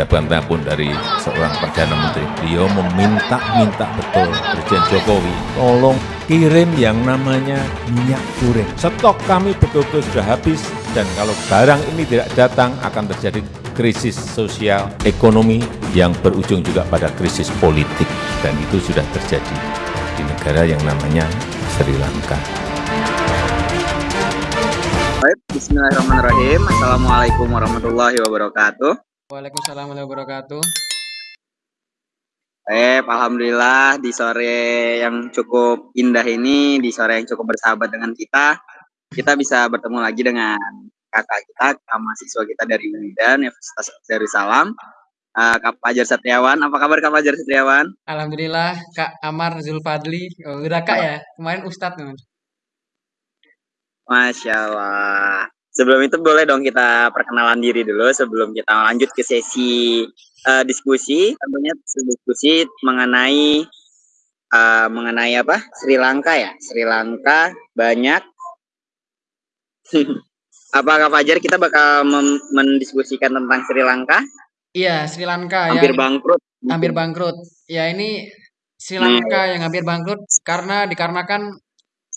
saya mendapatkan telepon dari seorang Perdana Menteri. Beliau meminta-minta betul Presiden Jokowi, tolong kirim yang namanya minyak goreng. Stok kami betul-betul sudah habis dan kalau barang ini tidak datang akan terjadi krisis sosial ekonomi yang berujung juga pada krisis politik dan itu sudah terjadi di negara yang namanya Sri Lanka. Baik, Bismillahirrahmanirrahim. Assalamualaikum warahmatullahi wabarakatuh. Waalaikumsalam warahmatullahi wabarakatuh. Eh, alhamdulillah di sore yang cukup indah ini, di sore yang cukup bersahabat dengan kita, kita bisa bertemu lagi dengan kakak kita, mahasiswa kita dari Unidan, Universitas Darussalam, uh, Kak Fajar Satriawan. Apa kabar Kak Fajar Satriawan? Alhamdulillah, Kak Amar Zulfadli. Oh, udah Kak ya? Kemarin Ustadz. Masya Allah. Sebelum itu boleh dong kita perkenalan diri dulu sebelum kita lanjut ke sesi uh, diskusi. Tentunya diskusi mengenai uh, mengenai apa? Sri Lanka ya. Sri Lanka banyak. Apakah Fajar kita bakal mendiskusikan tentang Sri Lanka? Iya, Sri Lanka hampir yang bangkrut. Hampir bangkrut. Ya ini Sri Lanka hmm. yang hampir bangkrut karena dikarenakan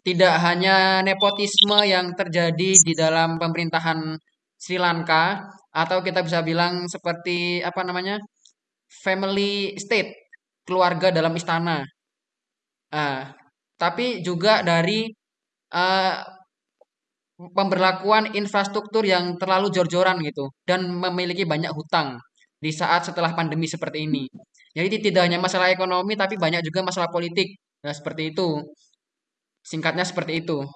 tidak hanya nepotisme yang terjadi di dalam pemerintahan Sri Lanka atau kita bisa bilang seperti apa namanya family state keluarga dalam istana. Uh, tapi juga dari uh, pemberlakuan infrastruktur yang terlalu jor-joran gitu dan memiliki banyak hutang di saat setelah pandemi seperti ini. Jadi tidak hanya masalah ekonomi tapi banyak juga masalah politik nah seperti itu Singkatnya seperti itu.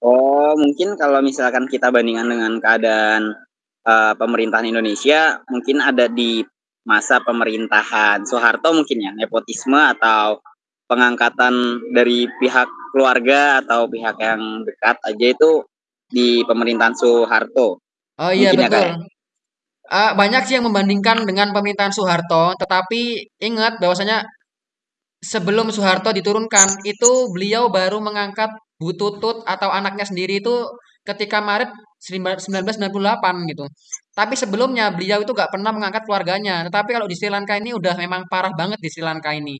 Oh, mungkin kalau misalkan kita bandingkan dengan keadaan uh, pemerintahan Indonesia, mungkin ada di masa pemerintahan Soeharto mungkin ya, nepotisme atau pengangkatan dari pihak keluarga atau pihak yang dekat aja itu di pemerintahan Soeharto. Oh iya mungkin ya, betul. Ya, uh, banyak sih yang membandingkan dengan pemerintahan Soeharto, tetapi ingat bahwasanya sebelum Soeharto diturunkan itu beliau baru mengangkat Bu Tutut atau anaknya sendiri itu ketika Maret 1998 gitu. Tapi sebelumnya beliau itu gak pernah mengangkat keluarganya. Tetapi kalau di Sri Lanka ini udah memang parah banget di Sri Lanka ini.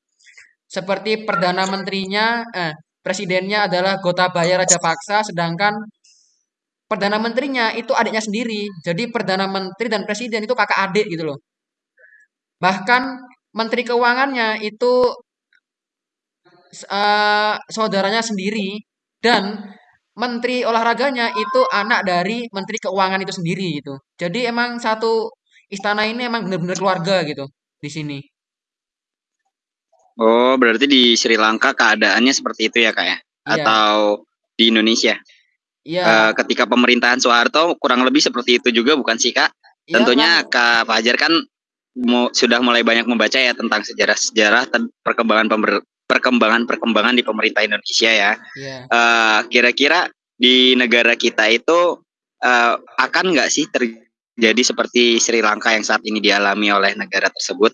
Seperti perdana menterinya, eh, presidennya adalah Gotabaya Rajapaksa, sedangkan perdana menterinya itu adiknya sendiri. Jadi perdana menteri dan presiden itu kakak adik gitu loh. Bahkan menteri keuangannya itu uh, saudaranya sendiri dan menteri olahraganya itu anak dari menteri keuangan itu sendiri gitu. Jadi emang satu istana ini emang benar-benar keluarga gitu di sini. Oh, berarti di Sri Lanka keadaannya seperti itu ya, Kak ya? Iya. Atau di Indonesia? Iya. Uh, ketika pemerintahan Soeharto kurang lebih seperti itu juga bukan sih, Kak? Iya, Tentunya Kak Fajar kan sudah mulai banyak membaca ya tentang sejarah-sejarah perkembangan perkembangan-perkembangan di pemerintah Indonesia ya. Yeah. Uh, kira-kira di negara kita itu uh, akan nggak sih terjadi seperti Sri Lanka yang saat ini dialami oleh negara tersebut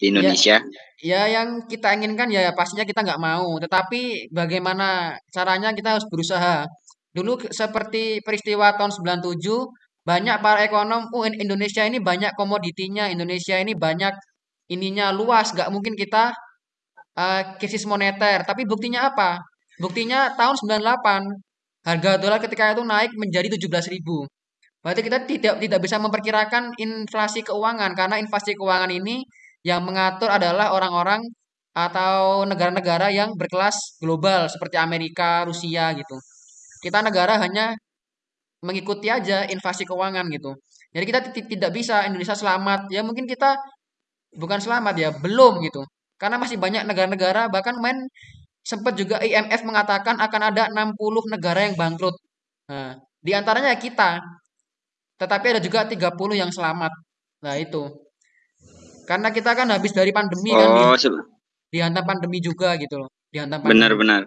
di Indonesia? Ya, ya yang kita inginkan ya pastinya kita nggak mau. Tetapi bagaimana caranya kita harus berusaha. Dulu seperti peristiwa tahun 97 banyak para ekonom, oh Indonesia ini banyak komoditinya, Indonesia ini banyak ininya luas, nggak mungkin kita uh, krisis moneter. Tapi buktinya apa? Buktinya tahun 98 harga dolar ketika itu naik menjadi 17.000. Berarti kita tidak tidak bisa memperkirakan inflasi keuangan karena inflasi keuangan ini yang mengatur adalah orang-orang atau negara-negara yang berkelas global seperti Amerika, Rusia gitu. Kita negara hanya mengikuti aja inflasi keuangan gitu. Jadi kita tidak bisa Indonesia selamat. Ya mungkin kita bukan selamat ya, belum gitu. Karena masih banyak negara-negara bahkan main sempat juga IMF mengatakan akan ada 60 negara yang bangkrut. Nah, di antaranya kita. Tetapi ada juga 30 yang selamat. Nah, itu. Karena kita kan habis dari pandemi kan, oh, kan di, dihantam pandemi juga gitu loh. Dihantam Benar-benar.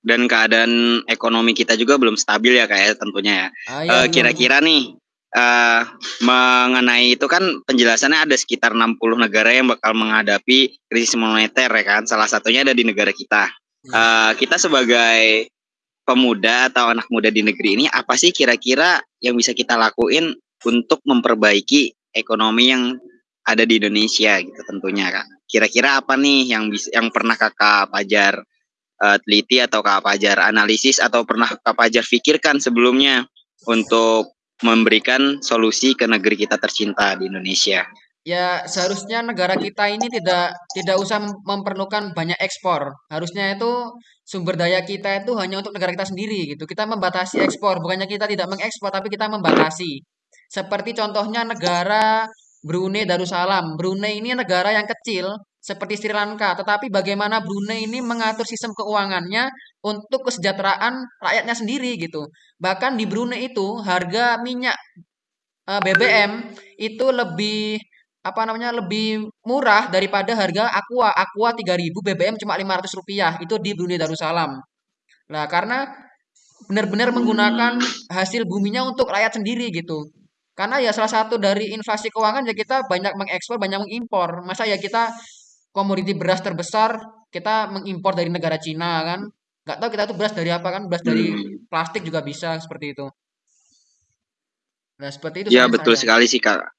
Dan keadaan ekonomi kita juga belum stabil ya kayak ya, tentunya ya. Ah, iya, uh, kira-kira nih uh, mengenai itu kan penjelasannya ada sekitar 60 negara yang bakal menghadapi krisis moneter ya kan. Salah satunya ada di negara kita. Uh, kita sebagai pemuda atau anak muda di negeri ini apa sih kira-kira yang bisa kita lakuin untuk memperbaiki ekonomi yang ada di Indonesia gitu tentunya kak. Kira-kira apa nih yang bisa yang pernah kakak Pajar uh, teliti atau kakak Pajar analisis atau pernah kakak Pajar pikirkan sebelumnya untuk memberikan solusi ke negeri kita tercinta di Indonesia? Ya seharusnya negara kita ini tidak tidak usah memerlukan banyak ekspor. Harusnya itu sumber daya kita itu hanya untuk negara kita sendiri gitu. Kita membatasi ekspor, bukannya kita tidak mengekspor tapi kita membatasi. Seperti contohnya negara Brunei Darussalam. Brunei ini negara yang kecil seperti Sri Lanka, tetapi bagaimana Brunei ini mengatur sistem keuangannya untuk kesejahteraan rakyatnya sendiri gitu. Bahkan di Brunei itu harga minyak eh, BBM itu lebih apa namanya lebih murah daripada harga Aqua. Aqua 3000 BBM cuma 500 rupiah itu di Brunei Darussalam. Nah karena benar-benar menggunakan hasil buminya untuk rakyat sendiri gitu. Karena ya salah satu dari inflasi keuangan ya kita banyak mengekspor, banyak mengimpor. Masa ya kita komoditi beras terbesar kita mengimpor dari negara Cina kan? Gak tahu kita tuh beras dari apa kan? Beras dari hmm. plastik juga bisa seperti itu. Nah seperti itu. Ya betul saya. sekali sih kak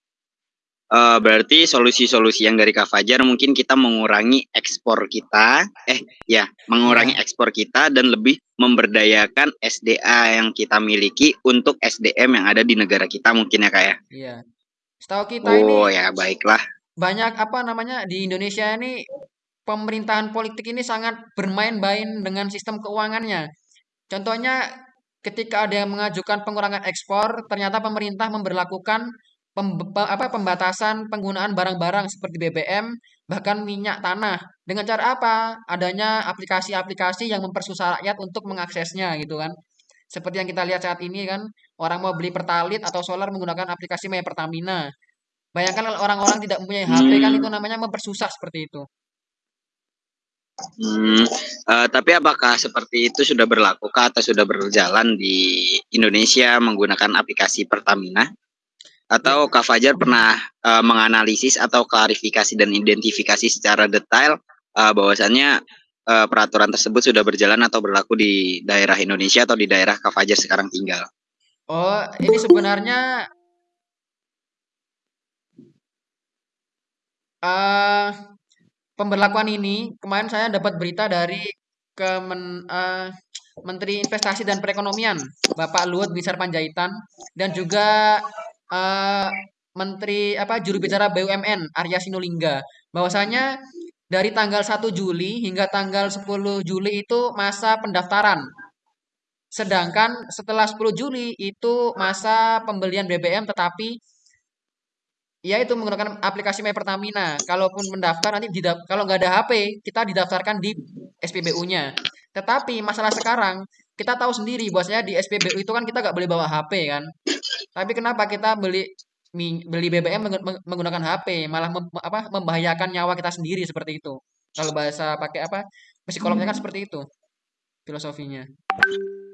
uh, berarti solusi-solusi yang dari Kak Fajar mungkin kita mengurangi ekspor kita, eh ya mengurangi iya. ekspor kita dan lebih memberdayakan SDA yang kita miliki untuk SDM yang ada di negara kita mungkin ya kak ya. Iya. Setahu kita oh, ini. Oh ya baiklah. Banyak apa namanya di Indonesia ini pemerintahan politik ini sangat bermain-main dengan sistem keuangannya. Contohnya ketika ada yang mengajukan pengurangan ekspor, ternyata pemerintah memperlakukan pem, apa, pembatasan penggunaan barang-barang seperti BBM, bahkan minyak tanah. Dengan cara apa? Adanya aplikasi-aplikasi yang mempersusah rakyat untuk mengaksesnya gitu kan. Seperti yang kita lihat saat ini kan, orang mau beli pertalit atau solar menggunakan aplikasi My Pertamina. Bayangkan kalau orang-orang tidak mempunyai HP kan itu namanya mempersusah seperti itu. Hmm, uh, tapi apakah seperti itu sudah berlaku atau sudah berjalan di Indonesia menggunakan aplikasi Pertamina? Atau Kak Fajar pernah uh, menganalisis atau klarifikasi dan identifikasi secara detail uh, bahwasannya uh, peraturan tersebut sudah berjalan atau berlaku di daerah Indonesia atau di daerah Kak Fajar sekarang tinggal? Oh, ini sebenarnya uh, pemberlakuan ini kemarin saya dapat berita dari Kemen, uh, Menteri Investasi dan Perekonomian Bapak Luhut Binsar Panjaitan dan juga uh, Menteri apa juru bicara BUMN Arya Sinulinga bahwasanya dari tanggal 1 Juli hingga tanggal 10 Juli itu masa pendaftaran. Sedangkan setelah 10 Juli itu masa pembelian BBM tetapi ya itu menggunakan aplikasi My Pertamina. Kalaupun mendaftar nanti didap, kalau nggak ada HP kita didaftarkan di SPBU-nya. Tetapi masalah sekarang kita tahu sendiri bahwasanya di SPBU itu kan kita nggak boleh bawa HP kan. Tapi kenapa kita beli beli BBM menggunakan HP malah mem, apa membahayakan nyawa kita sendiri seperti itu. Kalau bahasa pakai apa? Psikolognya kan seperti itu filosofinya.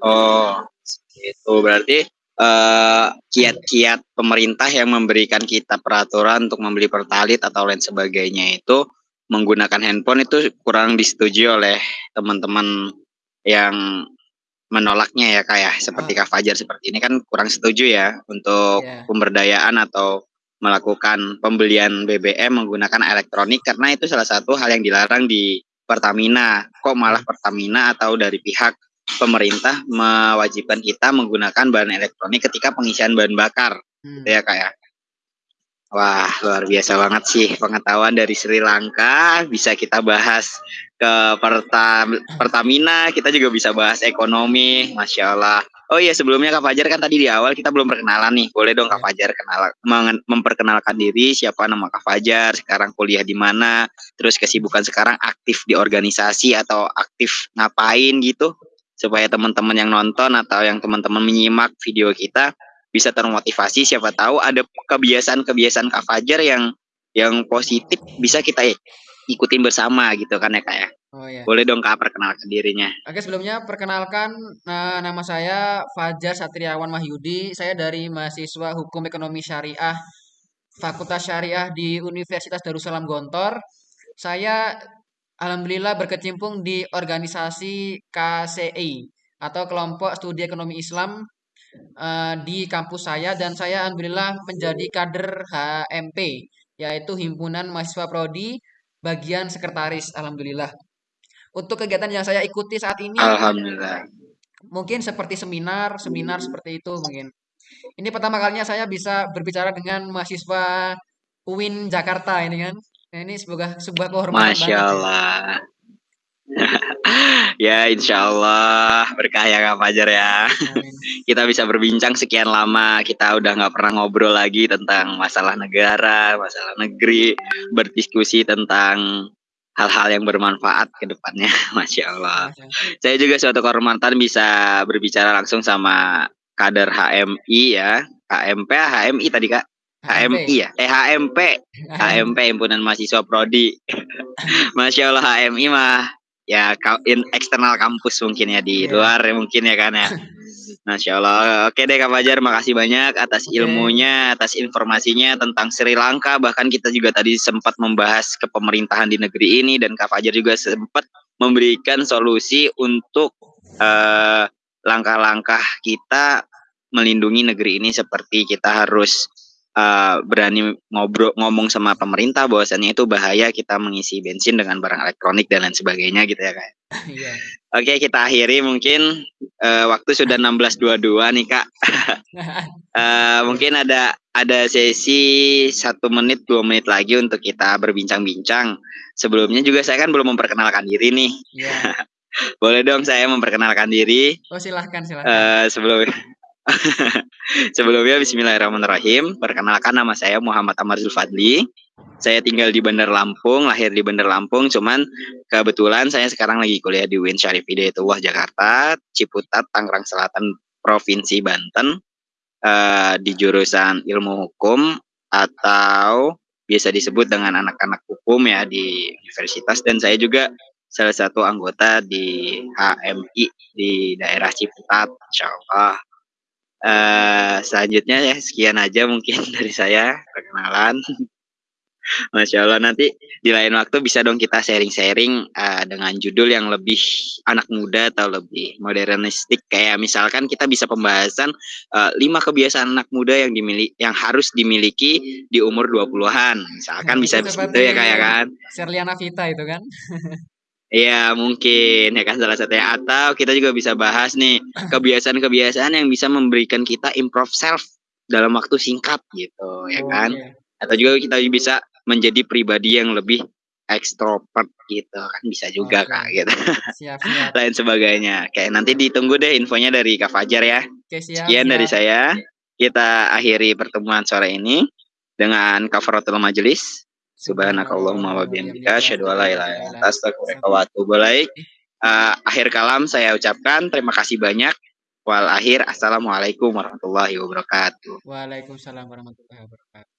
Oh, itu berarti kiat kiat-kiat pemerintah yang memberikan kita peraturan untuk membeli pertalit atau lain sebagainya itu menggunakan handphone itu kurang disetujui oleh teman-teman yang menolaknya ya kak ya seperti oh. Kak Fajar seperti ini kan kurang setuju ya untuk yeah. pemberdayaan atau melakukan pembelian BBM menggunakan elektronik karena itu salah satu hal yang dilarang di Pertamina kok malah hmm. Pertamina atau dari pihak pemerintah mewajibkan kita menggunakan bahan elektronik ketika pengisian bahan bakar hmm. gitu ya kak ya Wah, luar biasa banget sih pengetahuan dari Sri Lanka. Bisa kita bahas ke Pertam Pertamina, kita juga bisa bahas ekonomi. Masya Allah. Oh iya, sebelumnya Kak Fajar kan tadi di awal kita belum perkenalan nih. Boleh dong Kak Fajar kenal memperkenalkan diri, siapa nama Kak Fajar, sekarang kuliah di mana, terus kesibukan sekarang aktif di organisasi atau aktif ngapain gitu, supaya teman-teman yang nonton atau yang teman-teman menyimak video kita bisa termotivasi siapa tahu ada kebiasaan-kebiasaan Kak Fajar yang yang positif bisa kita ikutin bersama gitu kan ya Kak ya. Oh, iya. Boleh dong Kak perkenalkan dirinya. Oke sebelumnya perkenalkan nah, nama saya Fajar Satriawan Mahyudi. Saya dari mahasiswa Hukum Ekonomi Syariah Fakultas Syariah di Universitas Darussalam Gontor. Saya alhamdulillah berkecimpung di organisasi KCI atau Kelompok Studi Ekonomi Islam uh, di kampus saya dan saya alhamdulillah menjadi kader HMP yaitu Himpunan Mahasiswa Prodi bagian sekretaris alhamdulillah. Untuk kegiatan yang saya ikuti saat ini alhamdulillah mungkin seperti seminar, seminar seperti itu mungkin. Ini pertama kalinya saya bisa berbicara dengan mahasiswa UIN Jakarta ini kan. Nah, ini sebuah sebuah kehormatan Masya. Ya. Allah. Ya. insya Allah berkah ya Kak Fajar ya. Kita bisa berbincang sekian lama. Kita udah nggak pernah ngobrol lagi tentang masalah negara, masalah negeri, berdiskusi tentang hal-hal yang bermanfaat ke depannya. Masya Allah. Saya juga suatu kehormatan bisa berbicara langsung sama kader HMI ya. HMP, HMI tadi Kak. HMI ya, eh HMP, HMP himpunan mahasiswa prodi. Masya Allah HMI mah ya in eksternal kampus mungkin ya di yeah. luar mungkin ya kan ya. Masya Allah. Oke deh Kak Fajar, makasih banyak atas okay. ilmunya, atas informasinya tentang Sri Lanka. Bahkan kita juga tadi sempat membahas kepemerintahan di negeri ini dan Kak Fajar juga sempat memberikan solusi untuk langkah langkah-langkah kita melindungi negeri ini seperti kita harus uh, berani ngobrol ngomong sama pemerintah bahwasannya itu bahaya kita mengisi bensin dengan barang elektronik dan lain sebagainya gitu ya kak. Iya. Oke kita akhiri mungkin uh, waktu sudah 16.22 nih kak. uh, mungkin ada ada sesi satu menit dua menit lagi untuk kita berbincang-bincang. Sebelumnya juga saya kan belum memperkenalkan diri nih. Yeah. Boleh dong saya memperkenalkan diri. Oh silahkan silahkan. Uh, sebelum Sebelumnya Bismillahirrahmanirrahim. Perkenalkan nama saya Muhammad Amar Zulfadli. Saya tinggal di Bandar Lampung, lahir di Bandar Lampung. Cuman kebetulan saya sekarang lagi kuliah di UIN Syarif Hidayatullah Jakarta, Ciputat, Tangerang Selatan, Provinsi Banten. Uh, di jurusan ilmu hukum atau biasa disebut dengan anak-anak hukum ya di universitas dan saya juga salah satu anggota di HMI di daerah Ciputat, Insya Allah. Uh, selanjutnya ya sekian aja mungkin dari saya perkenalan. Masya Allah nanti di lain waktu bisa dong kita sharing-sharing uh, dengan judul yang lebih anak muda atau lebih modernistik kayak misalkan kita bisa pembahasan uh, lima kebiasaan anak muda yang dimiliki yang harus dimiliki di umur 20-an. Misalkan nah, bisa begitu ya kayak kan. Serliana Vita itu kan. Iya mungkin. Ya kan salah satunya. Atau kita juga bisa bahas nih kebiasaan-kebiasaan yang bisa memberikan kita improve self dalam waktu singkat gitu ya oh, kan? iya. atau juga kita bisa menjadi pribadi yang lebih ekstrovert gitu. Kan bisa juga okay. kak gitu. Siap, siap. lain sebagainya. Kayak nanti ditunggu deh infonya dari kak Fajar ya. Okay, siap, sekian siap. dari saya. Kita akhiri pertemuan sore ini dengan kafaratul majelis Subhanakallahumma wa bihamdika asyhadu an la ilaha illa anta astaghfiruka wa atubu ilaik. Uh, akhir kalam saya ucapkan terima kasih banyak. Wal akhir assalamualaikum warahmatullahi wabarakatuh. Waalaikumsalam warahmatullahi wabarakatuh.